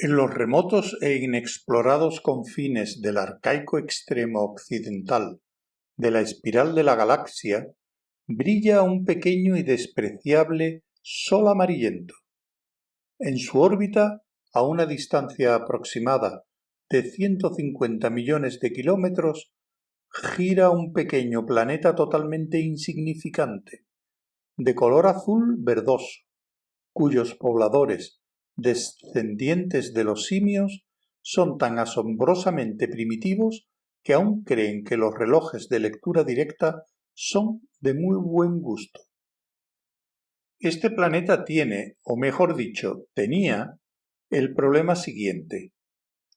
En los remotos e inexplorados confines del arcaico extremo occidental de la espiral de la galaxia, brilla un pequeño y despreciable sol amarillento. En su órbita, a una distancia aproximada de 150 millones de kilómetros, gira un pequeño planeta totalmente insignificante, de color azul verdoso, cuyos pobladores descendientes de los simios, son tan asombrosamente primitivos que aún creen que los relojes de lectura directa son de muy buen gusto. Este planeta tiene, o mejor dicho, tenía, el problema siguiente.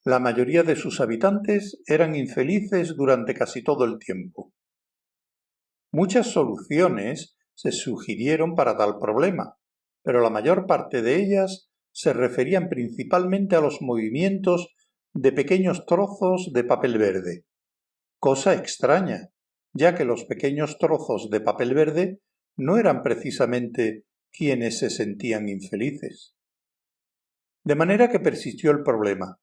La mayoría de sus habitantes eran infelices durante casi todo el tiempo. Muchas soluciones se sugirieron para tal problema, pero la mayor parte de ellas se referían principalmente a los movimientos de pequeños trozos de papel verde. Cosa extraña, ya que los pequeños trozos de papel verde no eran precisamente quienes se sentían infelices. De manera que persistió el problema.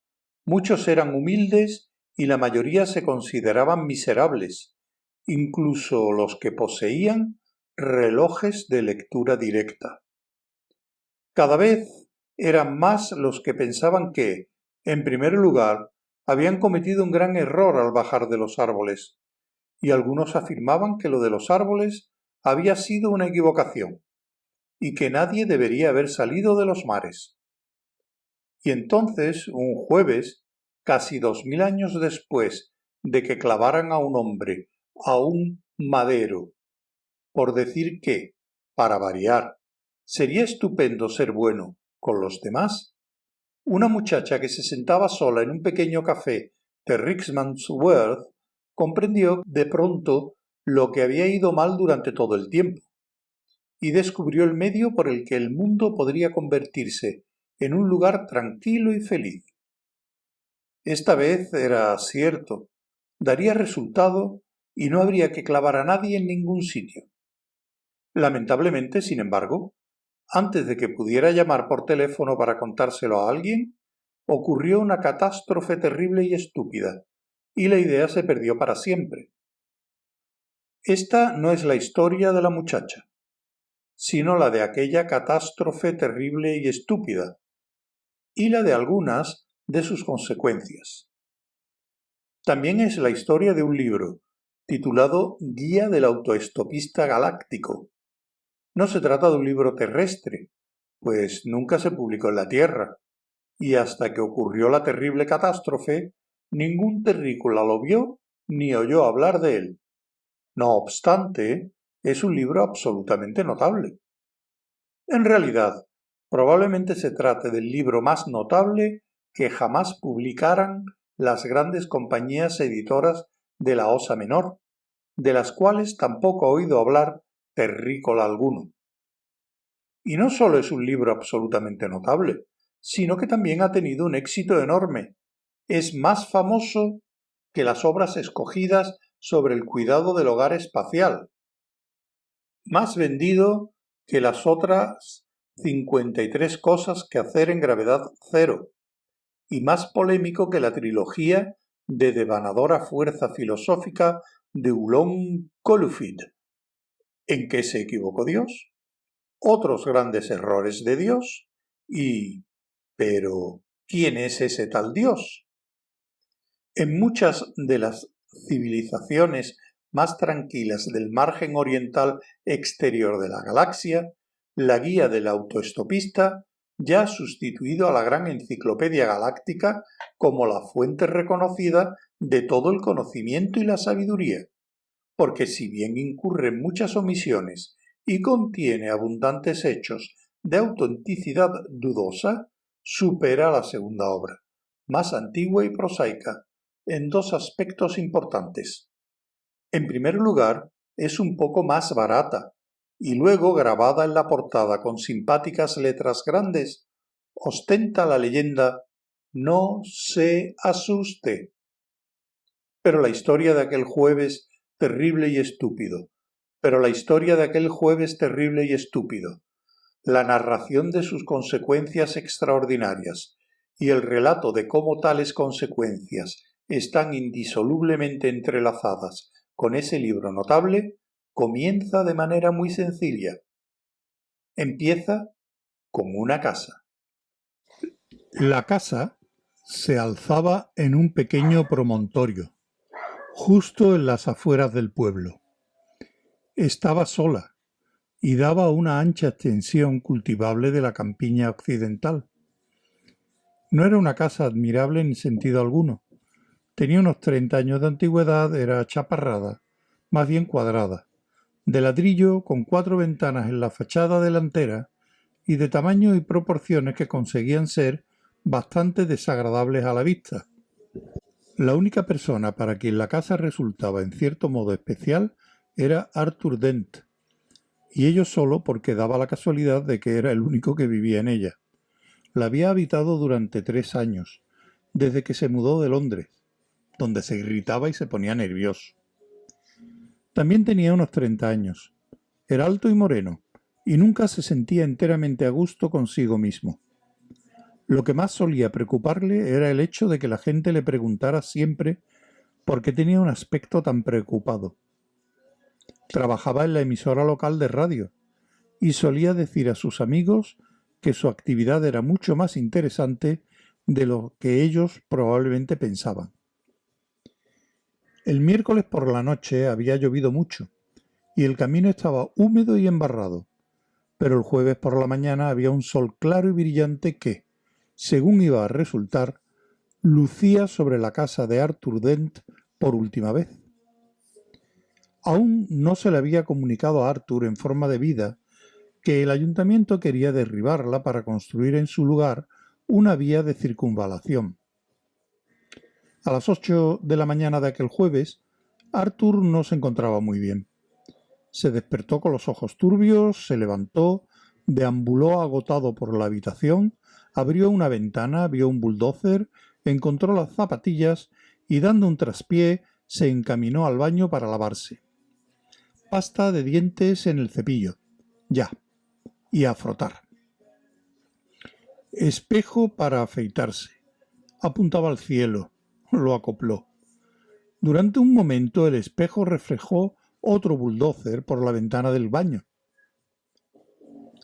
Muchos eran humildes y la mayoría se consideraban miserables, incluso los que poseían relojes de lectura directa. Cada vez eran más los que pensaban que, en primer lugar, habían cometido un gran error al bajar de los árboles, y algunos afirmaban que lo de los árboles había sido una equivocación, y que nadie debería haber salido de los mares. Y entonces, un jueves, casi dos mil años después de que clavaran a un hombre a un madero, por decir que, para variar, sería estupendo ser bueno con los demás. Una muchacha que se sentaba sola en un pequeño café de Rickmansworth comprendió de pronto lo que había ido mal durante todo el tiempo, y descubrió el medio por el que el mundo podría convertirse en un lugar tranquilo y feliz. Esta vez era cierto, daría resultado y no habría que clavar a nadie en ningún sitio. Lamentablemente, sin embargo, antes de que pudiera llamar por teléfono para contárselo a alguien, ocurrió una catástrofe terrible y estúpida, y la idea se perdió para siempre. Esta no es la historia de la muchacha, sino la de aquella catástrofe terrible y estúpida, y la de algunas de sus consecuencias. También es la historia de un libro, titulado Guía del autoestopista galáctico, no se trata de un libro terrestre, pues nunca se publicó en la Tierra, y hasta que ocurrió la terrible catástrofe, ningún terrícola lo vio ni oyó hablar de él. No obstante, es un libro absolutamente notable. En realidad, probablemente se trate del libro más notable que jamás publicaran las grandes compañías editoras de la Osa Menor, de las cuales tampoco ha oído hablar terrícola alguno. Y no solo es un libro absolutamente notable, sino que también ha tenido un éxito enorme. Es más famoso que las obras escogidas sobre el cuidado del hogar espacial. Más vendido que las otras 53 cosas que hacer en gravedad cero. Y más polémico que la trilogía de devanadora fuerza filosófica de Ulon Kolufid. ¿En qué se equivocó Dios? Otros grandes errores de Dios y... Pero, ¿quién es ese tal Dios? En muchas de las civilizaciones más tranquilas del margen oriental exterior de la galaxia, la guía del autoestopista ya ha sustituido a la gran enciclopedia galáctica como la fuente reconocida de todo el conocimiento y la sabiduría porque si bien incurre en muchas omisiones y contiene abundantes hechos de autenticidad dudosa, supera la segunda obra, más antigua y prosaica, en dos aspectos importantes. En primer lugar, es un poco más barata, y luego grabada en la portada con simpáticas letras grandes, ostenta la leyenda No se asuste. Pero la historia de aquel jueves terrible y estúpido, pero la historia de aquel jueves terrible y estúpido, la narración de sus consecuencias extraordinarias y el relato de cómo tales consecuencias están indisolublemente entrelazadas con ese libro notable, comienza de manera muy sencilla. Empieza con una casa. La casa se alzaba en un pequeño promontorio, justo en las afueras del pueblo. Estaba sola y daba una ancha extensión cultivable de la campiña occidental. No era una casa admirable en sentido alguno. Tenía unos treinta años de antigüedad, era chaparrada, más bien cuadrada, de ladrillo con cuatro ventanas en la fachada delantera y de tamaño y proporciones que conseguían ser bastante desagradables a la vista. La única persona para quien la casa resultaba en cierto modo especial era Arthur Dent, y ello solo porque daba la casualidad de que era el único que vivía en ella. La había habitado durante tres años, desde que se mudó de Londres, donde se irritaba y se ponía nervioso. También tenía unos treinta años. Era alto y moreno, y nunca se sentía enteramente a gusto consigo mismo. Lo que más solía preocuparle era el hecho de que la gente le preguntara siempre por qué tenía un aspecto tan preocupado. Trabajaba en la emisora local de radio y solía decir a sus amigos que su actividad era mucho más interesante de lo que ellos probablemente pensaban. El miércoles por la noche había llovido mucho y el camino estaba húmedo y embarrado, pero el jueves por la mañana había un sol claro y brillante que, según iba a resultar, lucía sobre la casa de Arthur Dent por última vez. Aún no se le había comunicado a Arthur en forma de vida que el ayuntamiento quería derribarla para construir en su lugar una vía de circunvalación. A las ocho de la mañana de aquel jueves, Arthur no se encontraba muy bien. Se despertó con los ojos turbios, se levantó, deambuló agotado por la habitación, abrió una ventana, vio un bulldozer, encontró las zapatillas y dando un traspié se encaminó al baño para lavarse. Pasta de dientes en el cepillo. Ya. Y a frotar. Espejo para afeitarse. Apuntaba al cielo. Lo acopló. Durante un momento el espejo reflejó otro bulldozer por la ventana del baño.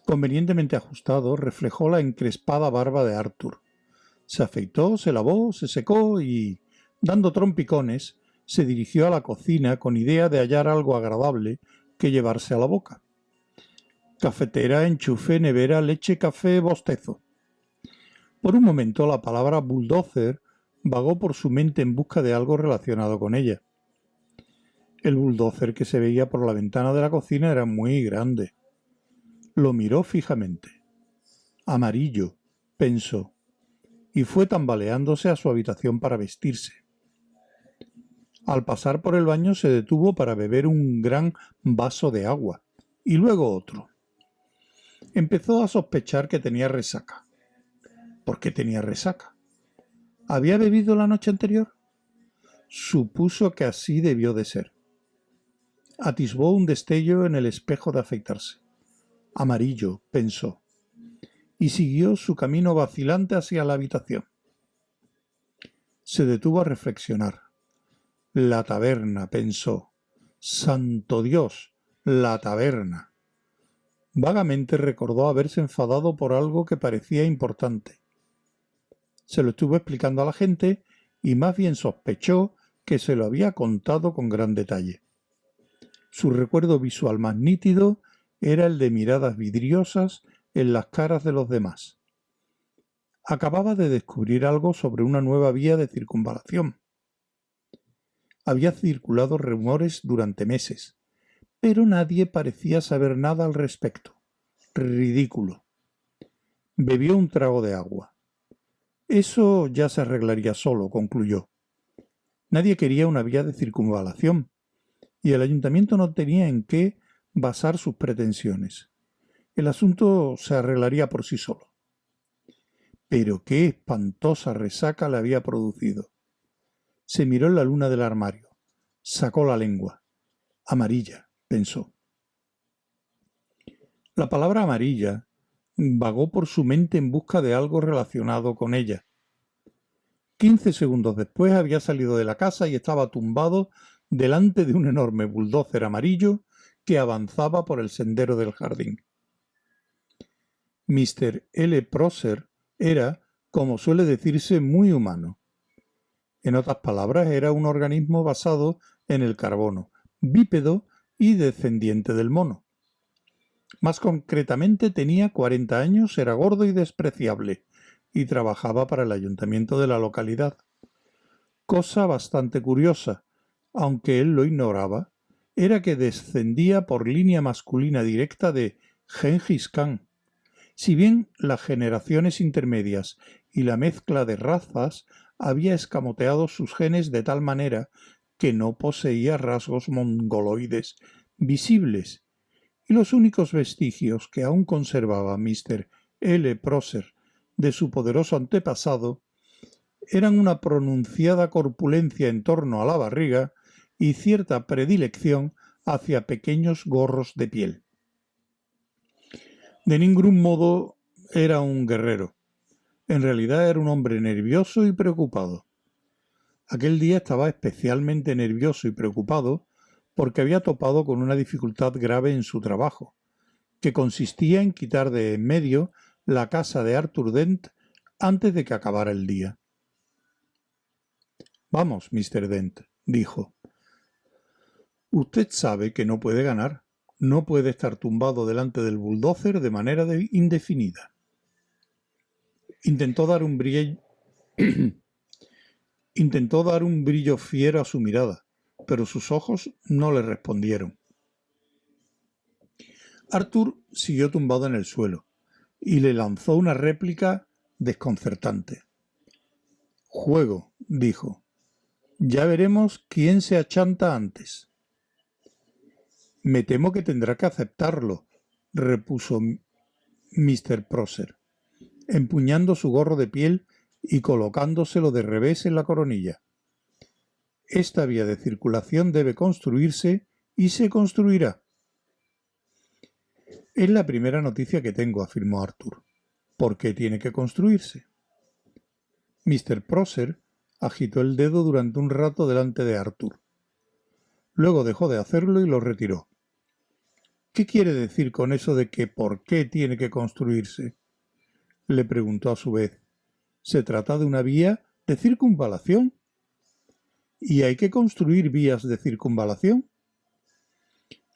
Convenientemente ajustado, reflejó la encrespada barba de Arthur. Se afeitó, se lavó, se secó y, dando trompicones, se dirigió a la cocina con idea de hallar algo agradable que llevarse a la boca. Cafetera, enchufe, nevera, leche, café, bostezo. Por un momento la palabra bulldozer vagó por su mente en busca de algo relacionado con ella. El bulldozer que se veía por la ventana de la cocina era muy grande. Lo miró fijamente. Amarillo, pensó, y fue tambaleándose a su habitación para vestirse. Al pasar por el baño se detuvo para beber un gran vaso de agua, y luego otro. Empezó a sospechar que tenía resaca. ¿Por qué tenía resaca? ¿Había bebido la noche anterior? Supuso que así debió de ser. Atisbó un destello en el espejo de afeitarse. Amarillo, pensó, y siguió su camino vacilante hacia la habitación. Se detuvo a reflexionar. La taberna, pensó. Santo Dios, la taberna. Vagamente recordó haberse enfadado por algo que parecía importante. Se lo estuvo explicando a la gente y más bien sospechó que se lo había contado con gran detalle. Su recuerdo visual más nítido era el de miradas vidriosas en las caras de los demás. Acababa de descubrir algo sobre una nueva vía de circunvalación. Había circulado rumores durante meses, pero nadie parecía saber nada al respecto. Ridículo. Bebió un trago de agua. Eso ya se arreglaría solo, concluyó. Nadie quería una vía de circunvalación, y el ayuntamiento no tenía en qué basar sus pretensiones. El asunto se arreglaría por sí solo. Pero qué espantosa resaca le había producido. Se miró en la luna del armario. Sacó la lengua. Amarilla, pensó. La palabra amarilla vagó por su mente en busca de algo relacionado con ella. Quince segundos después había salido de la casa y estaba tumbado delante de un enorme bulldozer amarillo que avanzaba por el sendero del jardín. Mr. L. Prosser era, como suele decirse, muy humano. En otras palabras, era un organismo basado en el carbono, bípedo y descendiente del mono. Más concretamente tenía 40 años, era gordo y despreciable, y trabajaba para el ayuntamiento de la localidad. Cosa bastante curiosa, aunque él lo ignoraba, era que descendía por línea masculina directa de Gengis Khan. Si bien las generaciones intermedias y la mezcla de razas había escamoteado sus genes de tal manera que no poseía rasgos mongoloides visibles, y los únicos vestigios que aún conservaba Mr. L. Prosser de su poderoso antepasado eran una pronunciada corpulencia en torno a la barriga y cierta predilección hacia pequeños gorros de piel. De ningún modo era un guerrero. En realidad era un hombre nervioso y preocupado. Aquel día estaba especialmente nervioso y preocupado porque había topado con una dificultad grave en su trabajo, que consistía en quitar de en medio la casa de Arthur Dent antes de que acabara el día. Vamos, Mr. Dent, dijo. Usted sabe que no puede ganar. No puede estar tumbado delante del bulldozer de manera indefinida. Intentó dar un brillo... Intentó dar un brillo fiero a su mirada, pero sus ojos no le respondieron. Arthur siguió tumbado en el suelo y le lanzó una réplica desconcertante. Juego, dijo. Ya veremos quién se achanta antes. Me temo que tendrá que aceptarlo, repuso Mr. Prosser, empuñando su gorro de piel y colocándoselo de revés en la coronilla. Esta vía de circulación debe construirse y se construirá. Es la primera noticia que tengo, afirmó Arthur. ¿Por qué tiene que construirse? Mr. Prosser agitó el dedo durante un rato delante de Arthur. Luego dejó de hacerlo y lo retiró. ¿Qué quiere decir con eso de que por qué tiene que construirse? Le preguntó a su vez. ¿Se trata de una vía de circunvalación? ¿Y hay que construir vías de circunvalación?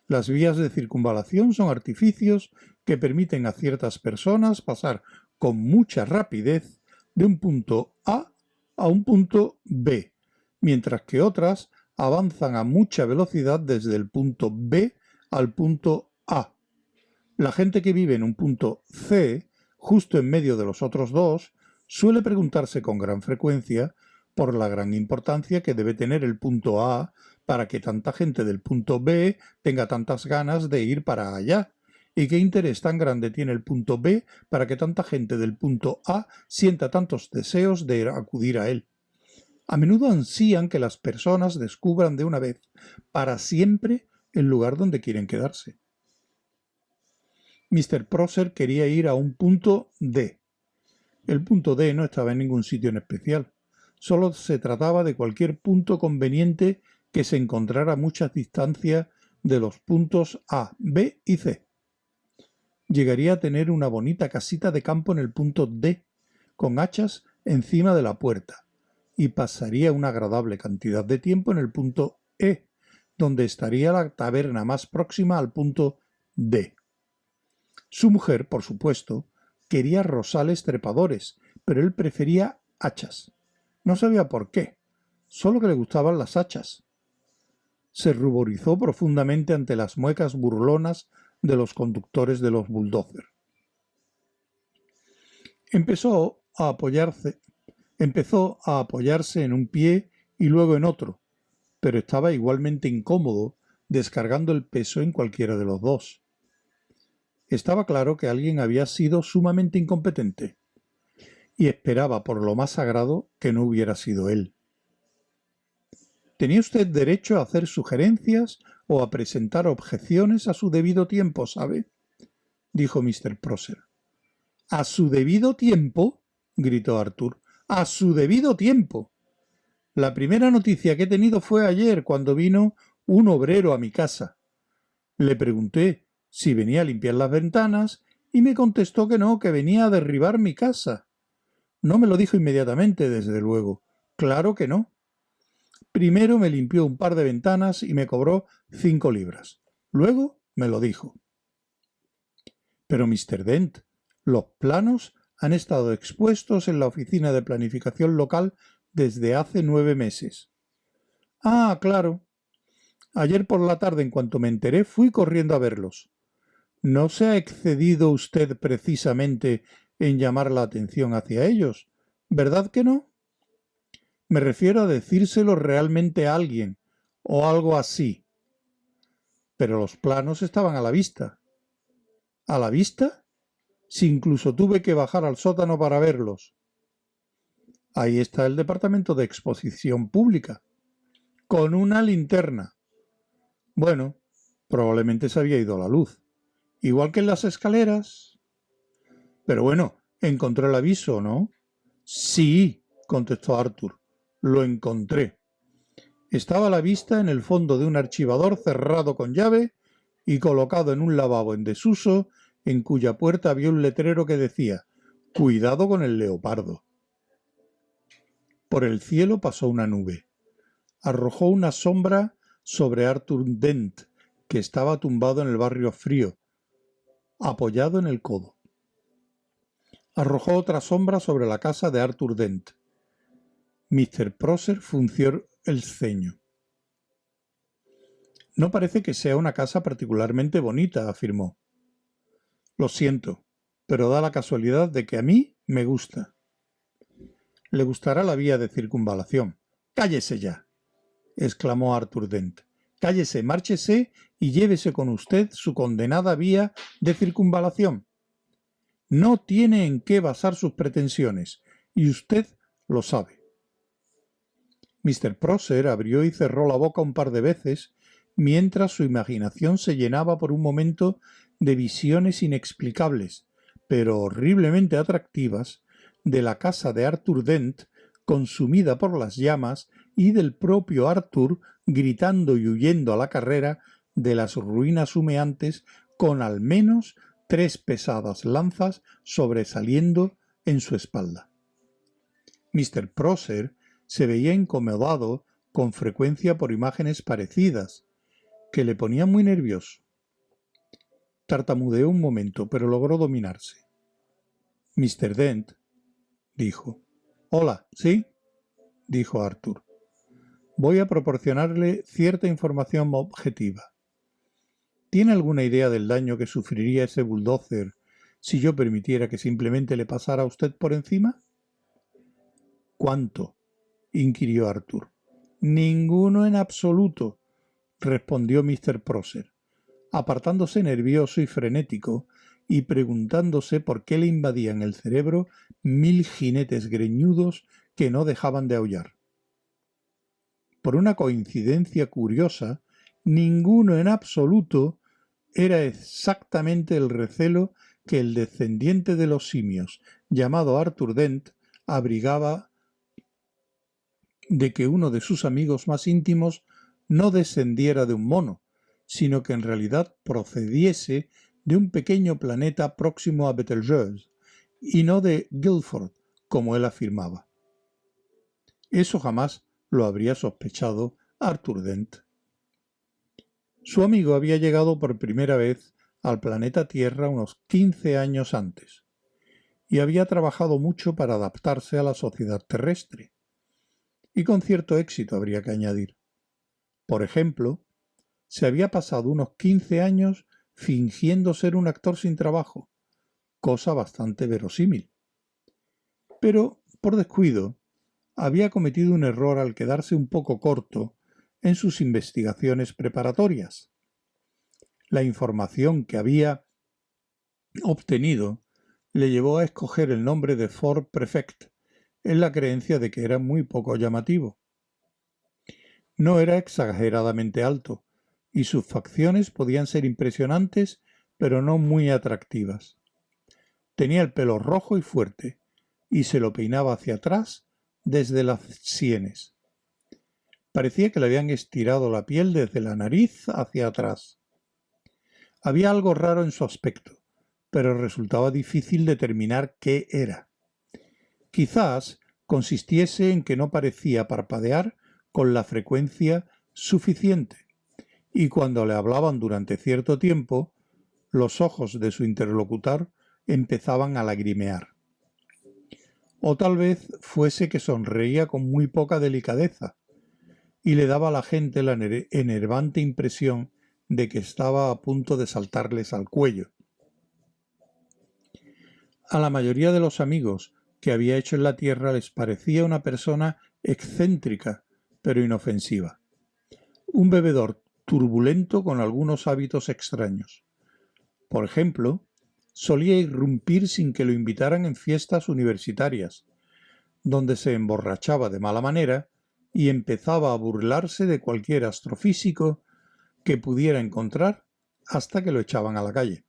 Las vías de circunvalación son artificios que permiten a ciertas personas pasar con mucha rapidez de un punto A a un punto B, mientras que otras avanzan a mucha velocidad desde el punto B al punto A. La gente que vive en un punto C, justo en medio de los otros dos, suele preguntarse con gran frecuencia por la gran importancia que debe tener el punto A para que tanta gente del punto B tenga tantas ganas de ir para allá. ¿Y qué interés tan grande tiene el punto B para que tanta gente del punto A sienta tantos deseos de acudir a él? A menudo ansían que las personas descubran de una vez, para siempre, el lugar donde quieren quedarse. Mr. Prosser quería ir a un punto D. El punto D no estaba en ningún sitio en especial. Solo se trataba de cualquier punto conveniente que se encontrara a mucha distancia de los puntos A, B y C. Llegaría a tener una bonita casita de campo en el punto D, con hachas encima de la puerta, y pasaría una agradable cantidad de tiempo en el punto E, donde estaría la taberna más próxima al punto D. Su mujer, por supuesto, quería rosales trepadores, pero él prefería hachas. No sabía por qué, solo que le gustaban las hachas. Se ruborizó profundamente ante las muecas burlonas de los conductores de los bulldozer. Empezó a apoyarse, empezó a apoyarse en un pie y luego en otro, pero estaba igualmente incómodo descargando el peso en cualquiera de los dos. Estaba claro que alguien había sido sumamente incompetente y esperaba por lo más sagrado que no hubiera sido él. Tenía usted derecho a hacer sugerencias o a presentar objeciones a su debido tiempo, ¿sabe? dijo Mr. Prosser. ¿A su debido tiempo? gritó Arthur. a su debido tiempo. La primera noticia que he tenido fue ayer, cuando vino un obrero a mi casa. Le pregunté si venía a limpiar las ventanas y me contestó que no, que venía a derribar mi casa. No me lo dijo inmediatamente, desde luego. Claro que no. Primero me limpió un par de ventanas y me cobró cinco libras. Luego me lo dijo. Pero, Mr. Dent, los planos han estado expuestos en la oficina de planificación local desde hace nueve meses. Ah, claro. Ayer por la tarde, en cuanto me enteré, fui corriendo a verlos. ¿No se ha excedido usted precisamente en llamar la atención hacia ellos? ¿Verdad que no? Me refiero a decírselo realmente a alguien, o algo así. Pero los planos estaban a la vista. ¿A la vista? Si incluso tuve que bajar al sótano para verlos. Ahí está el departamento de exposición pública, con una linterna. Bueno, probablemente se había ido la luz igual que en las escaleras. Pero bueno, encontré el aviso, ¿no? Sí, contestó Arthur, lo encontré. Estaba a la vista en el fondo de un archivador cerrado con llave y colocado en un lavabo en desuso, en cuya puerta había un letrero que decía Cuidado con el leopardo. Por el cielo pasó una nube. Arrojó una sombra sobre Arthur Dent, que estaba tumbado en el barrio frío, apoyado en el codo. Arrojó otra sombra sobre la casa de Arthur Dent. Mr. Prosser funció el ceño. No parece que sea una casa particularmente bonita, afirmó. Lo siento, pero da la casualidad de que a mí me gusta. Le gustará la vía de circunvalación. ¡Cállese ya! exclamó Arthur Dent. Cállese, márchese y llévese con usted su condenada vía de circunvalación. No tiene en qué basar sus pretensiones, y usted lo sabe. Mr. Prosser abrió y cerró la boca un par de veces, mientras su imaginación se llenaba por un momento de visiones inexplicables, pero horriblemente atractivas, de la casa de Arthur Dent consumida por las llamas y del propio Arthur gritando y huyendo a la carrera de las ruinas humeantes con al menos tres pesadas lanzas sobresaliendo en su espalda. Mr. Prosser se veía incomodado con frecuencia por imágenes parecidas, que le ponían muy nervioso. Tartamudeó un momento, pero logró dominarse. Mr. Dent, dijo. Hola, ¿sí? dijo Arthur. Voy a proporcionarle cierta información objetiva. ¿Tiene alguna idea del daño que sufriría ese bulldozer si yo permitiera que simplemente le pasara a usted por encima? ¿Cuánto? inquirió Arthur. Ninguno en absoluto, respondió Mr. Prosser, apartándose nervioso y frenético y preguntándose por qué le invadían el cerebro mil jinetes greñudos que no dejaban de aullar. Por una coincidencia curiosa, ninguno en absoluto era exactamente el recelo que el descendiente de los simios, llamado Arthur Dent, abrigaba de que uno de sus amigos más íntimos no descendiera de un mono, sino que en realidad procediese de un pequeño planeta próximo a Betelgeuse, y no de Guildford, como él afirmaba. Eso jamás lo habría sospechado Arthur Dent. Su amigo había llegado por primera vez al planeta Tierra unos 15 años antes y había trabajado mucho para adaptarse a la sociedad terrestre. Y con cierto éxito habría que añadir. Por ejemplo, se había pasado unos 15 años fingiendo ser un actor sin trabajo, cosa bastante verosímil. Pero, por descuido, había cometido un error al quedarse un poco corto en sus investigaciones preparatorias. La información que había obtenido le llevó a escoger el nombre de Ford Prefect, en la creencia de que era muy poco llamativo. No era exageradamente alto, y sus facciones podían ser impresionantes, pero no muy atractivas. Tenía el pelo rojo y fuerte, y se lo peinaba hacia atrás desde las sienes. Parecía que le habían estirado la piel desde la nariz hacia atrás. Había algo raro en su aspecto, pero resultaba difícil determinar qué era. Quizás consistiese en que no parecía parpadear con la frecuencia suficiente, y cuando le hablaban durante cierto tiempo, los ojos de su interlocutor empezaban a lagrimear. O tal vez fuese que sonreía con muy poca delicadeza, y le daba a la gente la enervante impresión de que estaba a punto de saltarles al cuello. A la mayoría de los amigos que había hecho en la tierra les parecía una persona excéntrica, pero inofensiva. Un bebedor turbulento con algunos hábitos extraños. Por ejemplo, solía irrumpir sin que lo invitaran en fiestas universitarias, donde se emborrachaba de mala manera y empezaba a burlarse de cualquier astrofísico que pudiera encontrar hasta que lo echaban a la calle.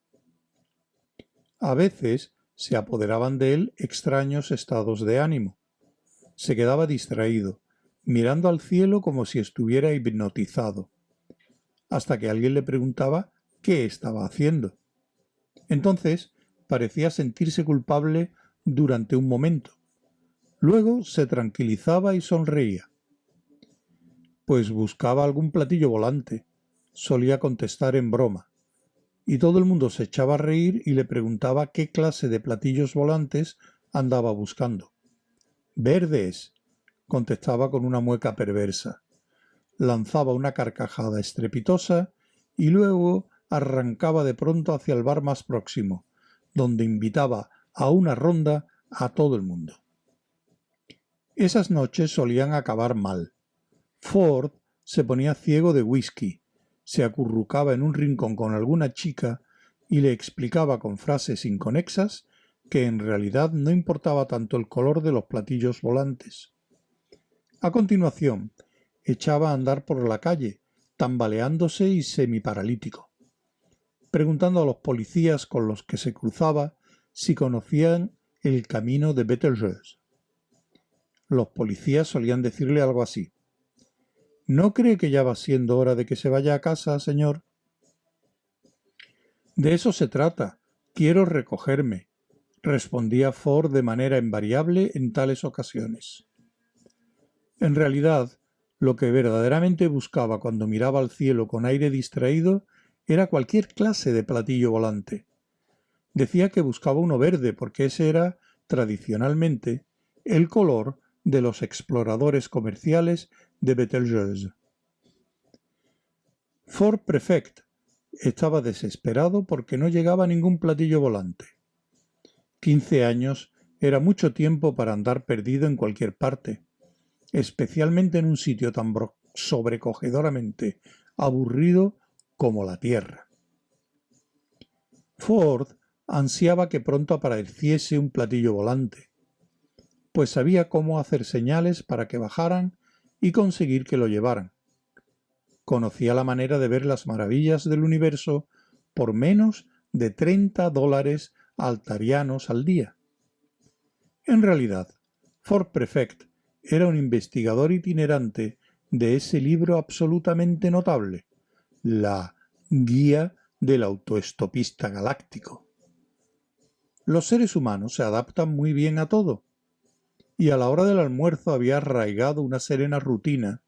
A veces se apoderaban de él extraños estados de ánimo. Se quedaba distraído, mirando al cielo como si estuviera hipnotizado, hasta que alguien le preguntaba qué estaba haciendo. Entonces parecía sentirse culpable durante un momento. Luego se tranquilizaba y sonreía. Pues buscaba algún platillo volante, solía contestar en broma. Y todo el mundo se echaba a reír y le preguntaba qué clase de platillos volantes andaba buscando. Verdes, contestaba con una mueca perversa. Lanzaba una carcajada estrepitosa y luego arrancaba de pronto hacia el bar más próximo, donde invitaba a una ronda a todo el mundo. Esas noches solían acabar mal. Ford se ponía ciego de whisky, se acurrucaba en un rincón con alguna chica y le explicaba con frases inconexas que en realidad no importaba tanto el color de los platillos volantes. A continuación, echaba a andar por la calle, tambaleándose y semiparalítico preguntando a los policías con los que se cruzaba si conocían el camino de Betelgeuse. Los policías solían decirle algo así. ¿No cree que ya va siendo hora de que se vaya a casa, señor? De eso se trata. Quiero recogerme, respondía Ford de manera invariable en tales ocasiones. En realidad, lo que verdaderamente buscaba cuando miraba al cielo con aire distraído era cualquier clase de platillo volante. Decía que buscaba uno verde porque ese era, tradicionalmente, el color de los exploradores comerciales de Betelgeuse. Fort Prefect estaba desesperado porque no llegaba ningún platillo volante. Quince años era mucho tiempo para andar perdido en cualquier parte, especialmente en un sitio tan sobrecogedoramente aburrido como la Tierra. Ford ansiaba que pronto apareciese un platillo volante, pues sabía cómo hacer señales para que bajaran y conseguir que lo llevaran. Conocía la manera de ver las maravillas del universo por menos de 30 dólares altarianos al día. En realidad, Ford Prefect era un investigador itinerante de ese libro absolutamente notable, la guía del autoestopista galáctico. Los seres humanos se adaptan muy bien a todo, y a la hora del almuerzo había arraigado una serena rutina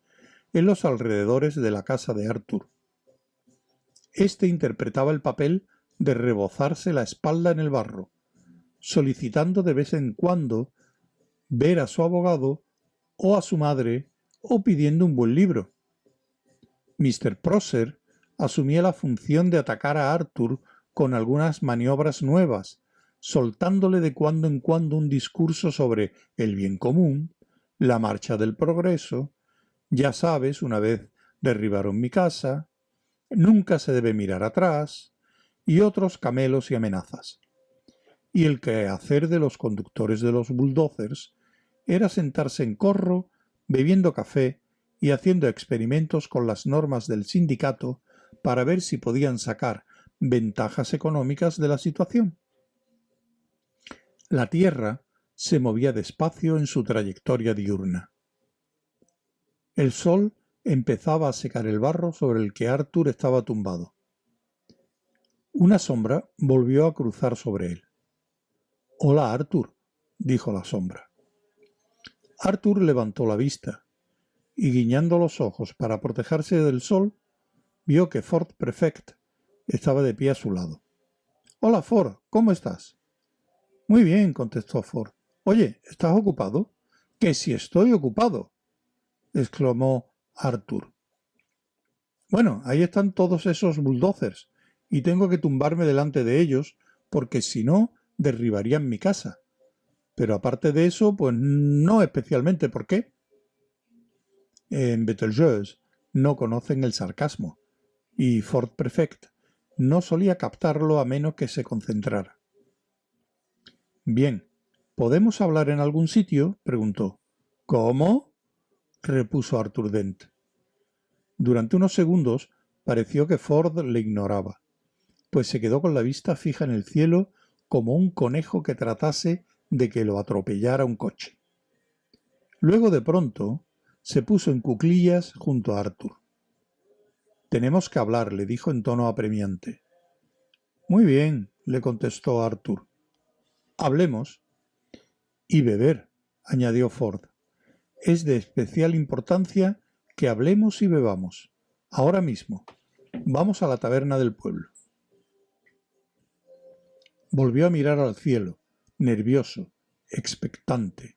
en los alrededores de la casa de Arthur. Este interpretaba el papel de rebozarse la espalda en el barro, solicitando de vez en cuando ver a su abogado o a su madre o pidiendo un buen libro. Mr. Prosser asumía la función de atacar a Arthur con algunas maniobras nuevas, soltándole de cuando en cuando un discurso sobre el bien común, la marcha del progreso, ya sabes, una vez derribaron mi casa, nunca se debe mirar atrás, y otros camelos y amenazas. Y el quehacer de los conductores de los bulldozers era sentarse en corro, bebiendo café y haciendo experimentos con las normas del sindicato para ver si podían sacar ventajas económicas de la situación. La Tierra se movía despacio en su trayectoria diurna. El sol empezaba a secar el barro sobre el que Arthur estaba tumbado. Una sombra volvió a cruzar sobre él. Hola, Arthur, dijo la sombra. Arthur levantó la vista y guiñando los ojos para protegerse del sol, vio que Ford Prefect estaba de pie a su lado. Hola, Ford, ¿cómo estás? Muy bien, contestó Ford. Oye, ¿estás ocupado? Que si estoy ocupado, exclamó Arthur. Bueno, ahí están todos esos bulldozers, y tengo que tumbarme delante de ellos, porque si no, derribarían mi casa. Pero aparte de eso, pues no especialmente. ¿Por qué? En Betelgeuse no conocen el sarcasmo, y Ford Prefect no solía captarlo a menos que se concentrara. Bien, ¿podemos hablar en algún sitio? preguntó. ¿Cómo? repuso Arthur Dent. Durante unos segundos pareció que Ford le ignoraba, pues se quedó con la vista fija en el cielo como un conejo que tratase de que lo atropellara un coche. Luego de pronto se puso en cuclillas junto a Arthur. Tenemos que hablar, le dijo en tono apremiante. Muy bien, le contestó Arthur. Hablemos. Y beber, añadió Ford. Es de especial importancia que hablemos y bebamos. Ahora mismo. Vamos a la taberna del pueblo. Volvió a mirar al cielo, nervioso, expectante.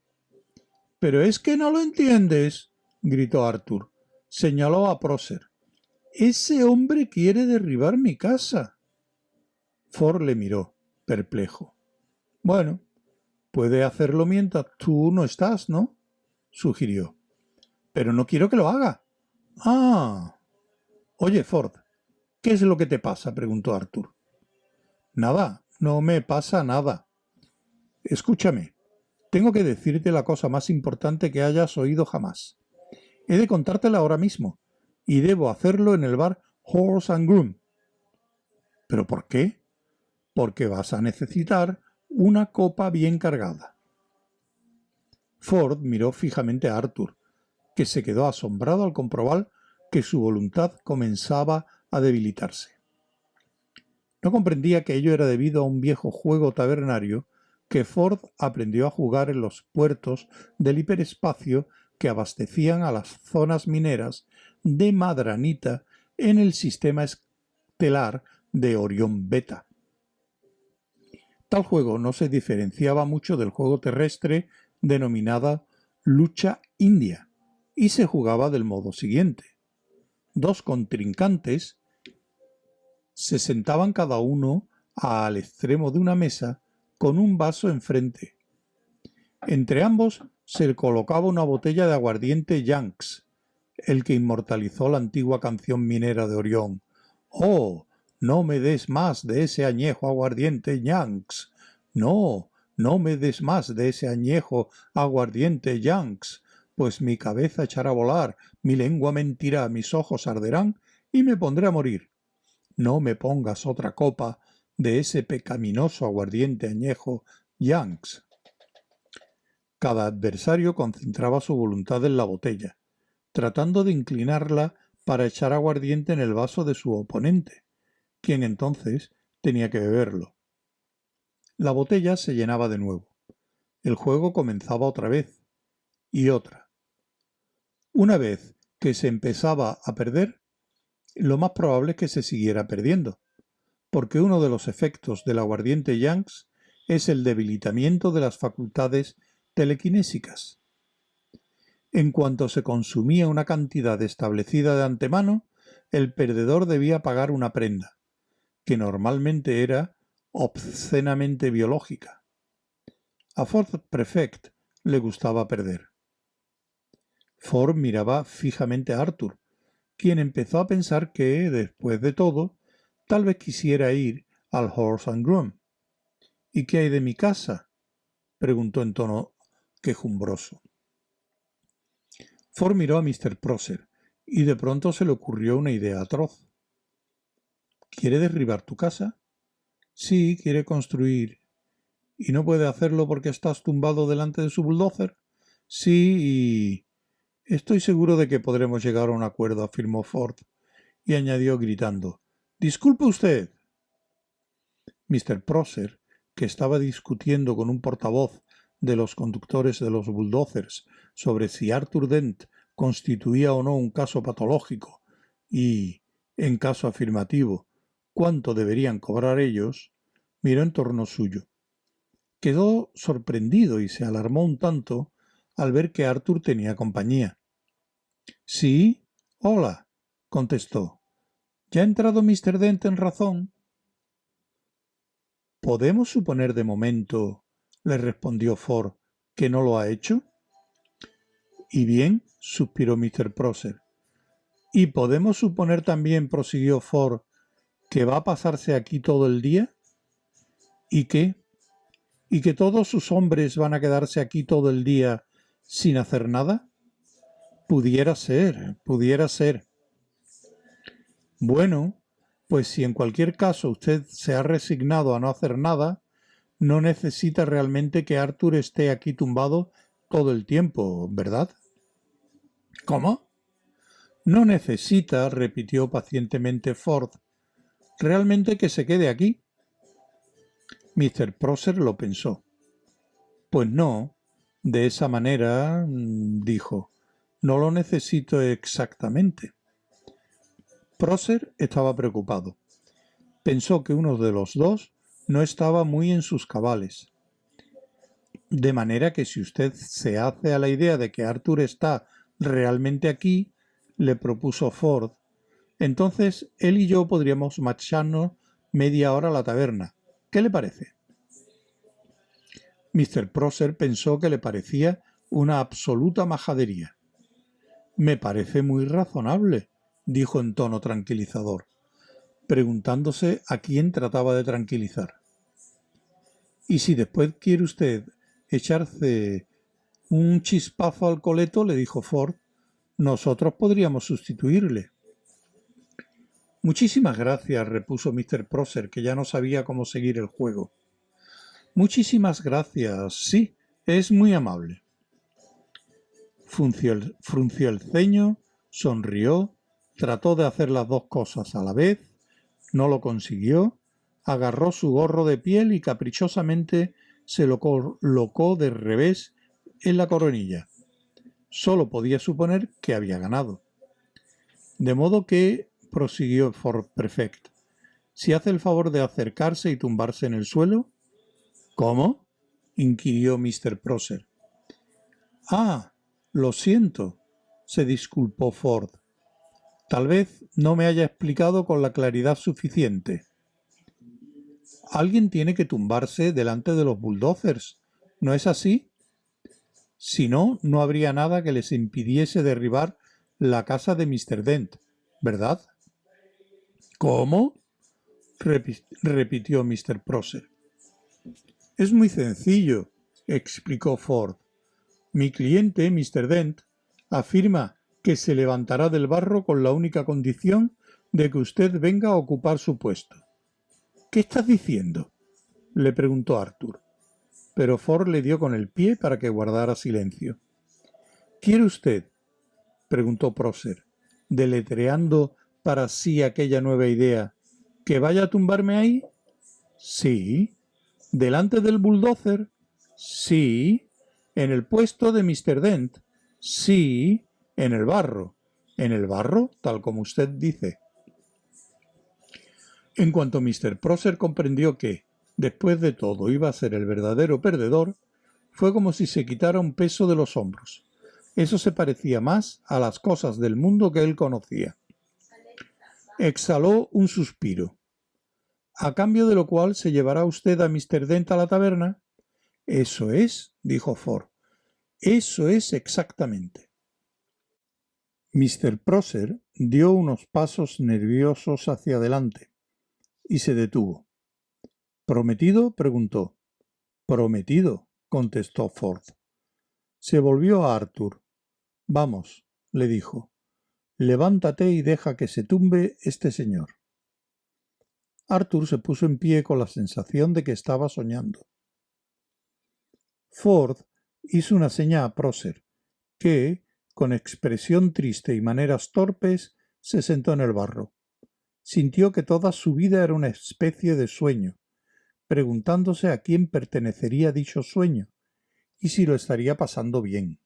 Pero es que no lo entiendes, gritó Arthur. Señaló a Prócer. Ese hombre quiere derribar mi casa. Ford le miró, perplejo. Bueno, puede hacerlo mientras tú no estás, ¿no? sugirió. Pero no quiero que lo haga. Ah. Oye, Ford, ¿qué es lo que te pasa? preguntó Arthur. Nada, no me pasa nada. Escúchame, tengo que decirte la cosa más importante que hayas oído jamás. He de contártela ahora mismo, y debo hacerlo en el bar Horse and Groom. ¿Pero por qué? Porque vas a necesitar una copa bien cargada. Ford miró fijamente a Arthur, que se quedó asombrado al comprobar que su voluntad comenzaba a debilitarse. No comprendía que ello era debido a un viejo juego tabernario que Ford aprendió a jugar en los puertos del hiperespacio que abastecían a las zonas mineras de Madranita en el sistema estelar de Orión Beta. Juego no se diferenciaba mucho del juego terrestre denominada lucha india y se jugaba del modo siguiente. Dos contrincantes se sentaban cada uno al extremo de una mesa con un vaso enfrente. Entre ambos se colocaba una botella de aguardiente Yanks, el que inmortalizó la antigua canción minera de Orión. ¡Oh! No me des más de ese añejo aguardiente Yanks. No, no me des más de ese añejo aguardiente Yanks, pues mi cabeza echará a volar, mi lengua mentirá, mis ojos arderán y me pondré a morir. No me pongas otra copa de ese pecaminoso aguardiente añejo Yanks. Cada adversario concentraba su voluntad en la botella, tratando de inclinarla para echar aguardiente en el vaso de su oponente, quien entonces tenía que beberlo. La botella se llenaba de nuevo. El juego comenzaba otra vez y otra. Una vez que se empezaba a perder, lo más probable es que se siguiera perdiendo, porque uno de los efectos del aguardiente Yanks es el debilitamiento de las facultades telequinésicas. En cuanto se consumía una cantidad establecida de antemano, el perdedor debía pagar una prenda, que normalmente era obscenamente biológica. A Ford Prefect le gustaba perder. Ford miraba fijamente a Arthur, quien empezó a pensar que, después de todo, tal vez quisiera ir al Horse and Groom. ¿Y qué hay de mi casa? preguntó en tono quejumbroso. Ford miró a Mr. Prosser y de pronto se le ocurrió una idea atroz. ¿Quiere derribar tu casa? Sí, quiere construir. ¿Y no puede hacerlo porque estás tumbado delante de su bulldozer? Sí, y... Estoy seguro de que podremos llegar a un acuerdo, afirmó Ford, y añadió gritando Disculpe usted. Mr. Prosser, que estaba discutiendo con un portavoz de los conductores de los bulldozers sobre si Arthur Dent constituía o no un caso patológico y, en caso afirmativo, cuánto deberían cobrar ellos, miró en torno suyo. Quedó sorprendido y se alarmó un tanto al ver que Arthur tenía compañía. Sí, hola, contestó. ¿Ya ha entrado Mr. Dent en razón? ¿Podemos suponer de momento, le respondió Ford, que no lo ha hecho? Y bien, suspiró Mr. Prosser. ¿Y podemos suponer también, prosiguió Ford, que va a pasarse aquí todo el día? ¿Y qué? ¿Y que todos sus hombres van a quedarse aquí todo el día sin hacer nada? Pudiera ser, pudiera ser. Bueno, pues si en cualquier caso usted se ha resignado a no hacer nada, no necesita realmente que Arthur esté aquí tumbado todo el tiempo, ¿verdad? ¿Cómo? No necesita, repitió pacientemente Ford, realmente que se quede aquí. Mr. Prosser lo pensó. Pues no, de esa manera, mm, dijo, no lo necesito exactamente. Prosser estaba preocupado. Pensó que uno de los dos no estaba muy en sus cabales. De manera que si usted se hace a la idea de que Arthur está realmente aquí, le propuso Ford, entonces él y yo podríamos marcharnos media hora a la taberna. ¿Qué le parece? Mr. Prosser pensó que le parecía una absoluta majadería. Me parece muy razonable, dijo en tono tranquilizador, preguntándose a quién trataba de tranquilizar. Y si después quiere usted echarse un chispazo al coleto, le dijo Ford, nosotros podríamos sustituirle. Muchísimas gracias, repuso Mr. Prosser, que ya no sabía cómo seguir el juego. Muchísimas gracias, sí, es muy amable. Frunció el, frunció el ceño, sonrió Trató de hacer las dos cosas a la vez, no lo consiguió, agarró su gorro de piel y caprichosamente se lo colocó de revés en la coronilla. Solo podía suponer que había ganado. De modo que, prosiguió Ford Prefect, si hace el favor de acercarse y tumbarse en el suelo. ¿Cómo? inquirió Mr. Prosser. Ah, lo siento, se disculpó Ford. Tal vez no me haya explicado con la claridad suficiente. Alguien tiene que tumbarse delante de los bulldozers, ¿no es así? Si no, no habría nada que les impidiese derribar la casa de Mr. Dent, ¿verdad? ¿Cómo? repitió Mr. Prosser. Es muy sencillo, explicó Ford. Mi cliente, Mr. Dent, afirma que se levantará del barro con la única condición de que usted venga a ocupar su puesto. ¿Qué estás diciendo? le preguntó Arthur. Pero Ford le dio con el pie para que guardara silencio. ¿Quiere usted? preguntó Prosser, deletreando para sí aquella nueva idea. ¿Que vaya a tumbarme ahí? Sí. ¿Delante del bulldozer? Sí. ¿En el puesto de Mr. Dent? Sí en el barro, en el barro tal como usted dice. En cuanto Mr. Prosser comprendió que, después de todo, iba a ser el verdadero perdedor, fue como si se quitara un peso de los hombros. Eso se parecía más a las cosas del mundo que él conocía. Exhaló un suspiro. ¿A cambio de lo cual se llevará usted a Mr. Dent a la taberna? Eso es, dijo Ford. Eso es exactamente. Mr. Prosser dio unos pasos nerviosos hacia adelante y se detuvo. ¿Prometido? preguntó. Prometido, contestó Ford. Se volvió a Arthur. Vamos, le dijo. Levántate y deja que se tumbe este señor. Arthur se puso en pie con la sensación de que estaba soñando. Ford hizo una seña a Prócer, que, con expresión triste y maneras torpes, se sentó en el barro. Sintió que toda su vida era una especie de sueño, preguntándose a quién pertenecería dicho sueño y si lo estaría pasando bien.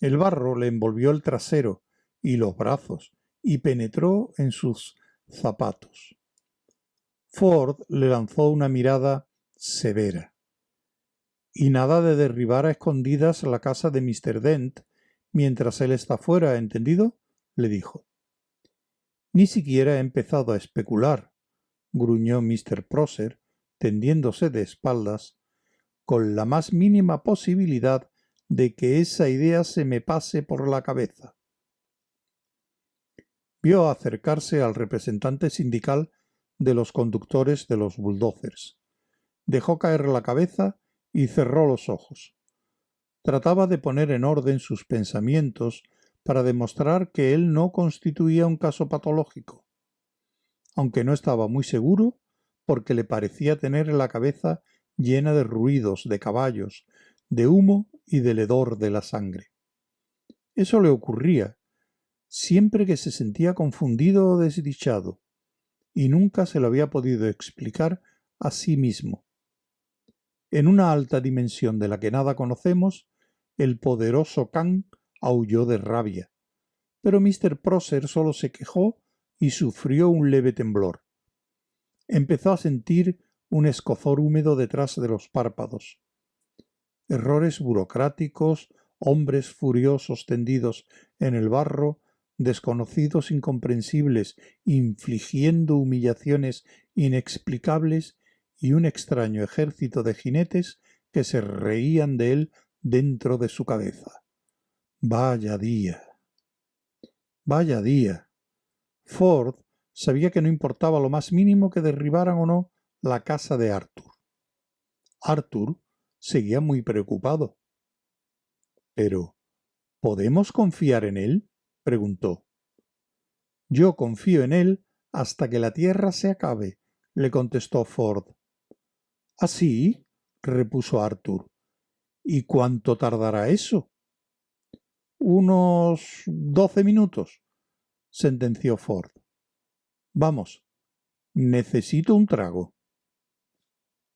El barro le envolvió el trasero y los brazos y penetró en sus zapatos. Ford le lanzó una mirada severa. Y nada de derribar a escondidas la casa de Mr. Dent mientras él está fuera, ¿entendido? le dijo. Ni siquiera he empezado a especular, gruñó Mr. Prosser, tendiéndose de espaldas, con la más mínima posibilidad de que esa idea se me pase por la cabeza. Vio acercarse al representante sindical de los conductores de los bulldozers. Dejó caer la cabeza y cerró los ojos. Trataba de poner en orden sus pensamientos para demostrar que él no constituía un caso patológico, aunque no estaba muy seguro porque le parecía tener la cabeza llena de ruidos, de caballos, de humo y del hedor de la sangre. Eso le ocurría siempre que se sentía confundido o desdichado, y nunca se lo había podido explicar a sí mismo. En una alta dimensión de la que nada conocemos, el poderoso Khan aulló de rabia, pero Mr. Prosser solo se quejó y sufrió un leve temblor. Empezó a sentir un escozor húmedo detrás de los párpados. Errores burocráticos, hombres furiosos tendidos en el barro, desconocidos incomprensibles, infligiendo humillaciones inexplicables y un extraño ejército de jinetes que se reían de él dentro de su cabeza. Vaya día. Vaya día. Ford sabía que no importaba lo más mínimo que derribaran o no la casa de Arthur. Arthur seguía muy preocupado. Pero, ¿podemos confiar en él? Preguntó. Yo confío en él hasta que la tierra se acabe, le contestó Ford. ¿Así? repuso Arthur. ¿Y cuánto tardará eso? Unos doce minutos, sentenció Ford. Vamos, necesito un trago.